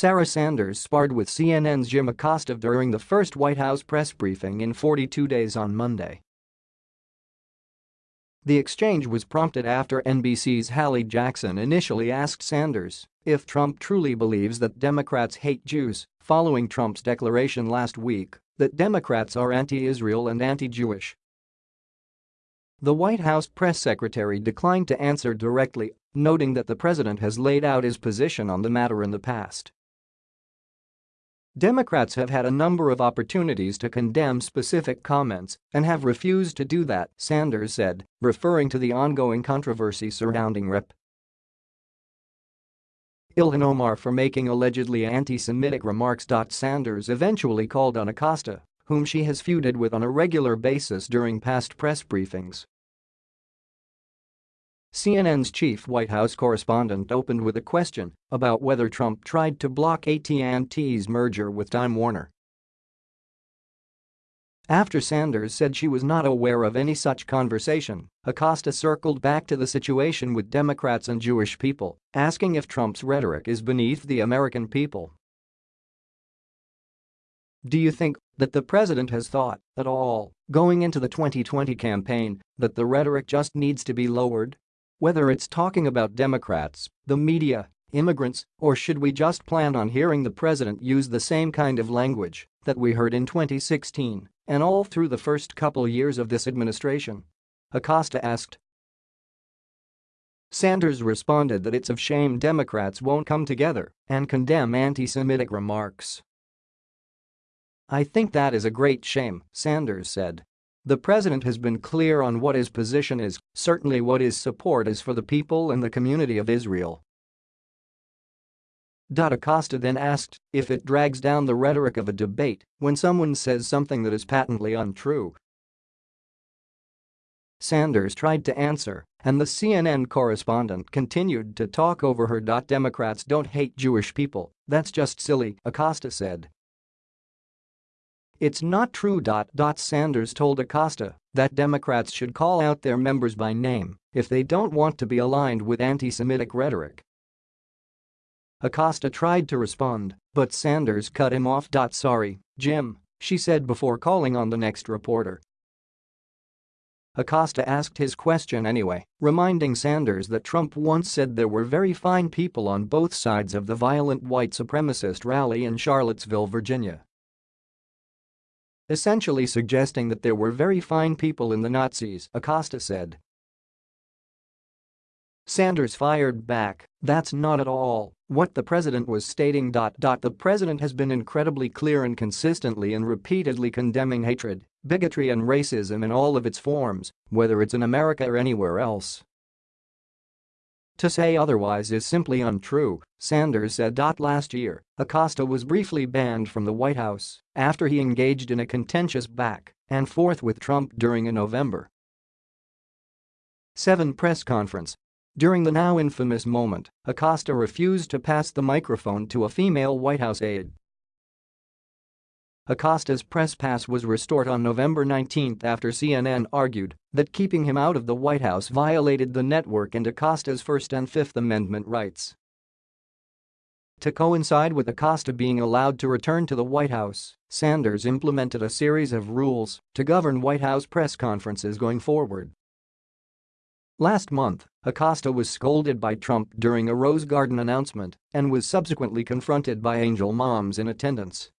Sarah Sanders sparred with CNN's Jim Acosta during the first White House press briefing in 42 days on Monday. The exchange was prompted after NBC's Hallie Jackson initially asked Sanders if Trump truly believes that Democrats hate Jews following Trump's declaration last week that Democrats are anti-Israel and anti-Jewish. The White House press secretary declined to answer directly, noting that the president has laid out his position on the matter in the past. Democrats have had a number of opportunities to condemn specific comments and have refused to do that, Sanders said, referring to the ongoing controversy surrounding Rep. Ilhan Omar for making allegedly anti-Semitic remarks. Sanders eventually called on Acosta, whom she has feuded with on a regular basis during past press briefings, CNN's chief White House correspondent opened with a question about whether Trump tried to block AT&T's merger with Time Warner. After Sanders said she was not aware of any such conversation, Acosta circled back to the situation with Democrats and Jewish people, asking if Trump's rhetoric is beneath the American people. Do you think that the president has thought, at all, going into the 2020 campaign, that the rhetoric just needs to be lowered? Whether it's talking about Democrats, the media, immigrants, or should we just plan on hearing the president use the same kind of language that we heard in 2016 and all through the first couple years of this administration? Acosta asked. Sanders responded that it's a shame Democrats won't come together and condemn anti-Semitic remarks. I think that is a great shame, Sanders said. The president has been clear on what his position is, certainly what his support is for the people and the community of Israel. Acosta then asked if it drags down the rhetoric of a debate when someone says something that is patently untrue. Sanders tried to answer, and the CNN correspondent continued to talk over her. Democrats don't hate Jewish people, that's just silly, Acosta said. It's not true. Sanders told Acosta that Democrats should call out their members by name if they don't want to be aligned with anti-Semitic rhetoric. Acosta tried to respond, but Sanders cut him off. Sorry, Jim, she said before calling on the next reporter. Acosta asked his question anyway, reminding Sanders that Trump once said there were very fine people on both sides of the violent white supremacist rally in Charlottesville, Virginia essentially suggesting that there were very fine people in the Nazis, Acosta said. Sanders fired back, that's not at all what the president was stating. The president has been incredibly clear and consistently and repeatedly condemning hatred, bigotry and racism in all of its forms, whether it's in America or anywhere else. To say otherwise is simply untrue, Sanders said. Last year, Acosta was briefly banned from the White House after he engaged in a contentious back and forth with Trump during a November 7 press conference. During the now infamous moment, Acosta refused to pass the microphone to a female White House aide Acosta's press pass was restored on November 19 after CNN argued that keeping him out of the White House violated the network and Acosta's First and Fifth Amendment rights. To coincide with Acosta being allowed to return to the White House, Sanders implemented a series of rules to govern White House press conferences going forward. Last month, Acosta was scolded by Trump during a Rose Garden announcement and was subsequently confronted by angel moms in attendance